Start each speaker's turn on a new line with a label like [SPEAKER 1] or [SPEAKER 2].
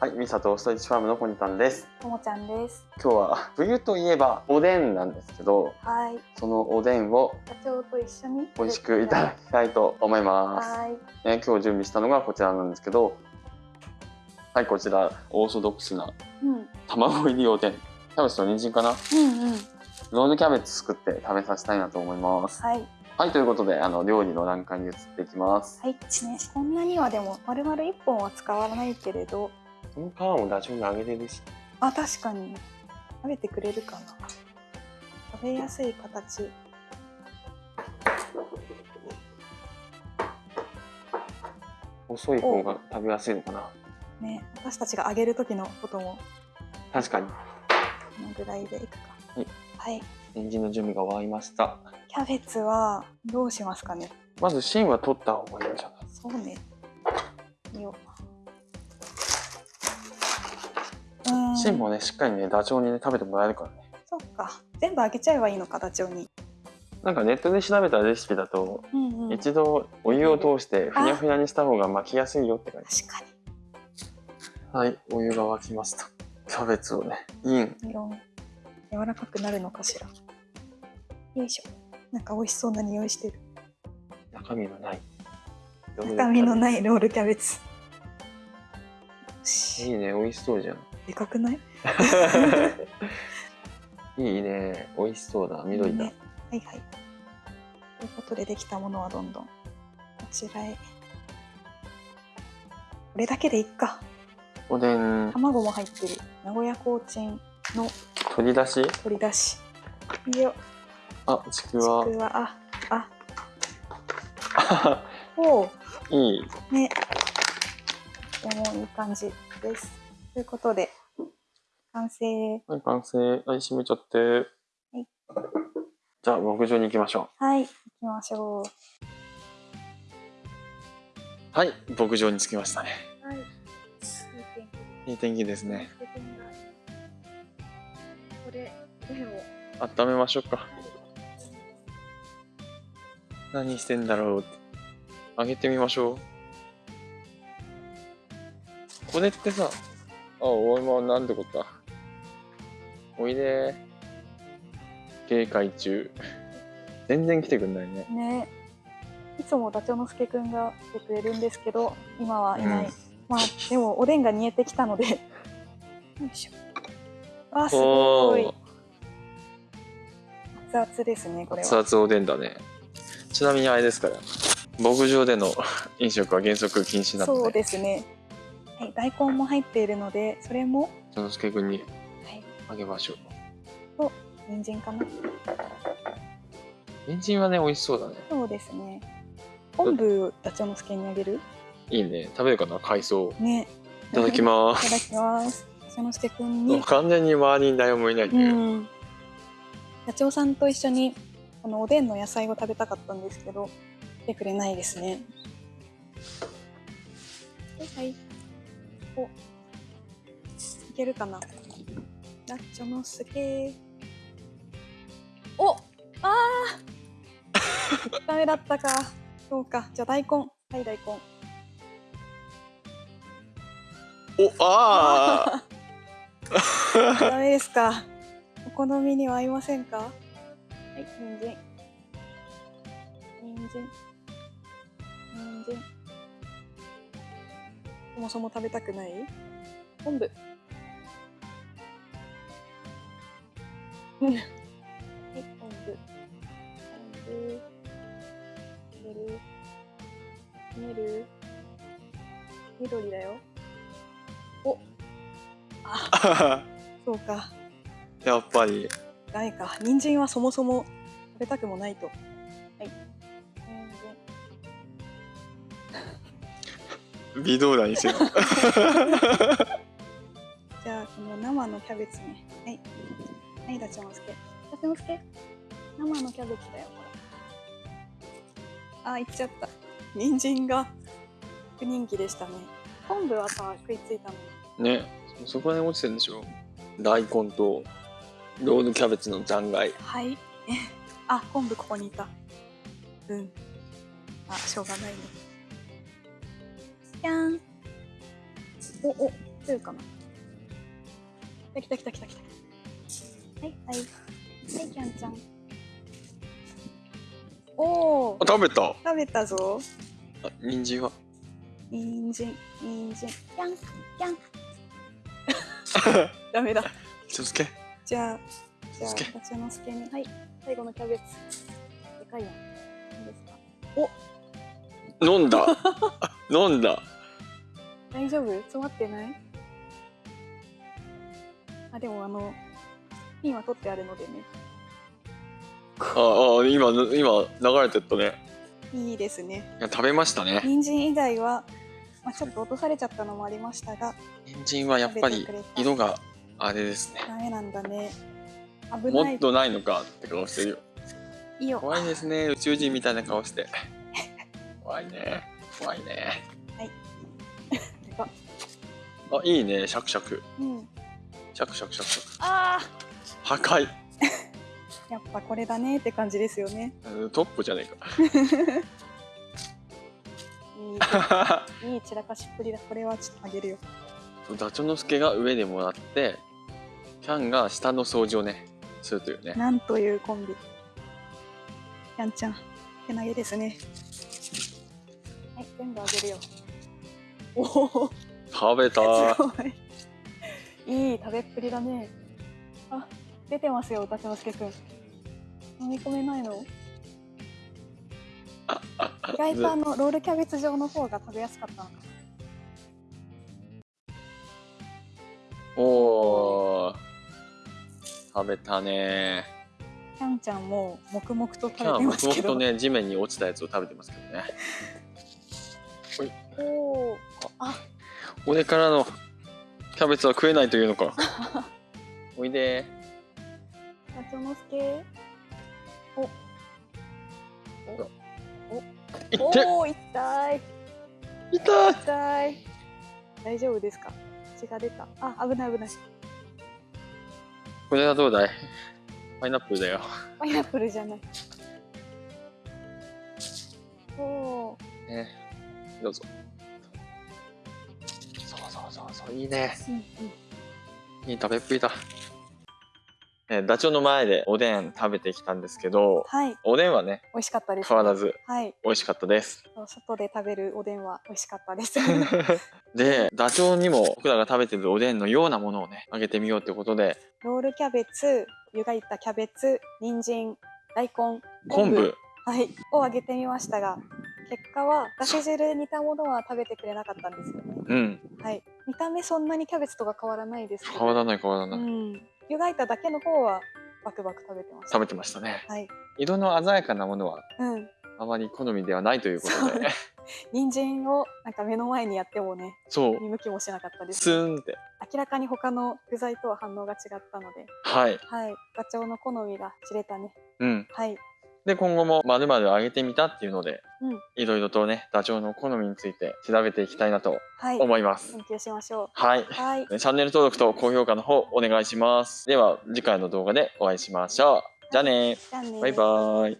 [SPEAKER 1] はい、ミサとストイッチファームのコニタンです。
[SPEAKER 2] ともちゃんです。
[SPEAKER 1] 今日は冬といえばおでんなんですけど、
[SPEAKER 2] はい。
[SPEAKER 1] そのおでんを
[SPEAKER 2] 社長と一緒に
[SPEAKER 1] 美味しくいただきたいと思います。
[SPEAKER 2] はい。
[SPEAKER 1] ね、今日準備したのがこちらなんですけど、はい、こちらオーソドックスな
[SPEAKER 2] うん。
[SPEAKER 1] 卵入りおでん。キャベツと人参かな？
[SPEAKER 2] うんうん。
[SPEAKER 1] ロールキャベツ作って食べさせたいなと思います。
[SPEAKER 2] はい。
[SPEAKER 1] はい、ということで、あの、料理の段階に移っていきます。
[SPEAKER 2] はい。ですね。こんなにはでも丸々一本は使わないけれど、
[SPEAKER 1] この皮もダチョウにあげれるし。
[SPEAKER 2] あ確かに食べてくれるかな。食べやすい形。
[SPEAKER 1] 細い方が食べやすいのかな
[SPEAKER 2] ね。私たちが揚げる時のことも
[SPEAKER 1] 確かに。
[SPEAKER 2] このぐらいでいくか。
[SPEAKER 1] はい。
[SPEAKER 2] はい。
[SPEAKER 1] 人参の準備が終わりました。
[SPEAKER 2] キャベツはどうしますかね。
[SPEAKER 1] まず芯は取った方がいいんじゃない？
[SPEAKER 2] そうね。よ。
[SPEAKER 1] 芯もねしっかりねダチョウにね食べてもらえるからね
[SPEAKER 2] そっか。全部揚げちゃえばいいのか、ダチョウに。
[SPEAKER 1] なんかネットで調べたレシピだと、
[SPEAKER 2] うんうん。
[SPEAKER 1] 一度お湯を通してふにゃふにゃにした方が巻きやすいよって書いて
[SPEAKER 2] 確か
[SPEAKER 1] はいお湯が沸きましたキャベツをねイン
[SPEAKER 2] 柔らかくなるのかしら。よいしょ。なんか美味しそうな匂いしてる。
[SPEAKER 1] 中身のない
[SPEAKER 2] 中身の
[SPEAKER 1] い
[SPEAKER 2] ないロールキャベツ。
[SPEAKER 1] いいね美味しそうじゃん
[SPEAKER 2] でかくない？
[SPEAKER 1] いいね美味しそうだ緑だ、
[SPEAKER 2] ねはいはい。ということでできたものはどんどんこちらへ。これだけでいっか。
[SPEAKER 1] おでん
[SPEAKER 2] 卵も入ってる。名古屋コーチンの
[SPEAKER 1] 取り出し？
[SPEAKER 2] 取り出し。いいよ。
[SPEAKER 1] あちく
[SPEAKER 2] ち
[SPEAKER 1] わ
[SPEAKER 2] くわ、あ、あ、おう。
[SPEAKER 1] いい
[SPEAKER 2] ね。とてもいい感じです。ということで、完成。
[SPEAKER 1] はい完成。はい閉めちゃって。
[SPEAKER 2] い。
[SPEAKER 1] じゃあ牧場に行きましょ
[SPEAKER 2] はい、行きましょう。
[SPEAKER 1] うはい牧場に着きましたね。
[SPEAKER 2] はい。
[SPEAKER 1] いい天気。ですね。
[SPEAKER 2] これ、でも、
[SPEAKER 1] 温めましょうか。何してんだろう。あげてみましょう。これってさあお前なんてことだおいで警戒中全然来てくんないね
[SPEAKER 2] ね。いつもダチョウのすけくんが来てくれるんですけど、今はいない。
[SPEAKER 1] うん
[SPEAKER 2] まあ、でも、おでんが煮えてきたので。よいしょ。あ、す
[SPEAKER 1] お
[SPEAKER 2] ごい
[SPEAKER 1] ー。
[SPEAKER 2] 熱々ですね、これは。
[SPEAKER 1] 熱々おでんだねちなみにあれですから牧場での 飲食は原則禁止なの
[SPEAKER 2] そう
[SPEAKER 1] で
[SPEAKER 2] ですね。はい、大根も入っているので、それも、
[SPEAKER 1] そのすけくんに
[SPEAKER 2] はい、
[SPEAKER 1] あげましょう
[SPEAKER 2] 人参かな。
[SPEAKER 1] 人参はね美味しそうだね
[SPEAKER 2] そうですね。昆布、ダチョウのすけにあげる？
[SPEAKER 1] いいね食べるかな海藻
[SPEAKER 2] ね。
[SPEAKER 1] いただきま
[SPEAKER 2] いただ
[SPEAKER 1] す
[SPEAKER 2] きます。ダチョウのすけに。
[SPEAKER 1] 完全に周りに誰もいないと
[SPEAKER 2] う
[SPEAKER 1] いう、
[SPEAKER 2] ん。ダチョウさんと一緒に、このおでんの野菜を食べたかったんですけど、来てくれないですね。はいはい。お。いけるかな。ダチョウのすけ。お。ああ。ダメだったか。そうか。じゃあ大根。はい大根。
[SPEAKER 1] おあ
[SPEAKER 2] ダメですか。お好みには合いませんか。はい、人参。人参。人参。そもそも食べたくない？昆布。はい、昆布。昆布。入れる。入れる。緑だよ。お。あ、そうか。
[SPEAKER 1] やっぱり
[SPEAKER 2] ダメか。人参はそもそも食べたくもないと。はい。
[SPEAKER 1] 微動だにせよ。
[SPEAKER 2] じゃあ、この生のキャベツね。はい。はい、ダチョウのすけ。ダチョウのすけ。生のキャベツだよ、これ。あ、いっちゃった。人参が不人気でしたね。昆布はさ、食いついたのに。
[SPEAKER 1] ねそこら辺落ちてるんでしょ大根とロールキャベツの残骸
[SPEAKER 2] はい。あ、昆布ここにいた。うん。あ、しょうがないね。じゃん。お、お、2かな来た来た来た来た来たはいはい。はいキャンちゃん。おお
[SPEAKER 1] あ食べた。
[SPEAKER 2] 食べたぞ。
[SPEAKER 1] あ人参は？
[SPEAKER 2] 人参人参。キャンキャン。ダメだ。
[SPEAKER 1] 気をつけ。
[SPEAKER 2] じゃあじゃあ
[SPEAKER 1] すけ。
[SPEAKER 2] ダチョウのすけにはい。最後のキャベツ。でかいやんいいですか？
[SPEAKER 1] 飲んだ。飲んだ。
[SPEAKER 2] 大丈夫？詰まってない？あでもあのピンは取ってあるのでね。
[SPEAKER 1] ああ今今流れてったね。
[SPEAKER 2] いいですね。
[SPEAKER 1] いや食べましたね。
[SPEAKER 2] 人参以外は、まあ、ちょっと落とされちゃったのもありましたが
[SPEAKER 1] 人参はやっぱり色があれですね。
[SPEAKER 2] ダメなんだね。危ない。
[SPEAKER 1] もっとないのかって顔してるよ。
[SPEAKER 2] いいよ。
[SPEAKER 1] 怖いですね。宇宙人みたいな顔して。怖いね。怖いね。あいいね。シャクシャク。
[SPEAKER 2] うん。
[SPEAKER 1] シャクシャクシャクシャク。
[SPEAKER 2] あ
[SPEAKER 1] 破壊
[SPEAKER 2] ーやっぱこれだねって感じですよね。
[SPEAKER 1] うんトップじゃね
[SPEAKER 2] い
[SPEAKER 1] えか。
[SPEAKER 2] いいい散らかしっぷりだ。これはちょっとあげるよ。
[SPEAKER 1] ダチョウの助が上でもらってキャンが下の掃除をねするというね。
[SPEAKER 2] なんというコンビ。やんちゃん手投げですね。はい全部あげるよ。おお
[SPEAKER 1] 食べた
[SPEAKER 2] い。いい食べっぷりだね。あ出てますよ歌之助くん飲み込めないの？意外とあのロールキャベツ状の方が食べやすかったのか。な
[SPEAKER 1] おー食べたね。
[SPEAKER 2] キャンちゃんも黙々と食べてますけど。
[SPEAKER 1] 黙々とね地面に落ちたやつを食べてますけどね。
[SPEAKER 2] おおあ
[SPEAKER 1] 俺からのキャベツは食えないというのか。おいで
[SPEAKER 2] ダチョウの助？お。
[SPEAKER 1] いって
[SPEAKER 2] おお痛い。
[SPEAKER 1] 痛い。
[SPEAKER 2] 痛い。大丈夫ですか？血が出た。あ危ない危ない。
[SPEAKER 1] これはどうだい？パイナップルだよ。
[SPEAKER 2] パイナップルじゃない。おお
[SPEAKER 1] ね。どうぞ。そうそうそうそう。いいね。
[SPEAKER 2] うんうん。
[SPEAKER 1] いい食べっぷりだねダチョウの前でおでん食べてきたんですけど
[SPEAKER 2] はい。
[SPEAKER 1] おでんはね
[SPEAKER 2] 美味しかったです、
[SPEAKER 1] 変わらず
[SPEAKER 2] はい。
[SPEAKER 1] 美味しかったです。
[SPEAKER 2] 外で食べるおでんは美味しかったです。
[SPEAKER 1] でダチョウにも僕らが食べてるおでんのようなものをねあげてみようってことで。
[SPEAKER 2] ロールキャベツ湯がいたキャベツ人参大根
[SPEAKER 1] 昆布。
[SPEAKER 2] はい。をあげてみましたが結果はだし汁煮たものは食べてくれなかったんですよね。
[SPEAKER 1] うん。
[SPEAKER 2] はい。見た目そんなにキャベツとか変わらないです
[SPEAKER 1] 変わらない変わら
[SPEAKER 2] う
[SPEAKER 1] ない、
[SPEAKER 2] ん湯がいただけの方はバクバク食べてました。
[SPEAKER 1] 食べてましたね。
[SPEAKER 2] はい。
[SPEAKER 1] 色の鮮やかなものは
[SPEAKER 2] うん。
[SPEAKER 1] あまり好みではないということで。
[SPEAKER 2] 人参をなんか目の前にやってもね
[SPEAKER 1] そう。
[SPEAKER 2] 見向きもしなかったです。
[SPEAKER 1] スーンって。
[SPEAKER 2] 明らかに他の具材とは反応が違ったので。
[SPEAKER 1] はい。
[SPEAKER 2] はい。ガチョウの好みが知れたね。
[SPEAKER 1] うん。
[SPEAKER 2] はい
[SPEAKER 1] で今後もまるまる上げてみたっていうので
[SPEAKER 2] うん。
[SPEAKER 1] いろいろとねダチョウの好みについて調べていきたいなと
[SPEAKER 2] はい。
[SPEAKER 1] 思います、
[SPEAKER 2] 研究しましょ
[SPEAKER 1] はい、
[SPEAKER 2] うはい。
[SPEAKER 1] チャンネル登録と高評価の方お願いします。では次回の動画でお会いしましょう。じゃあね
[SPEAKER 2] じゃあね
[SPEAKER 1] バイバーイ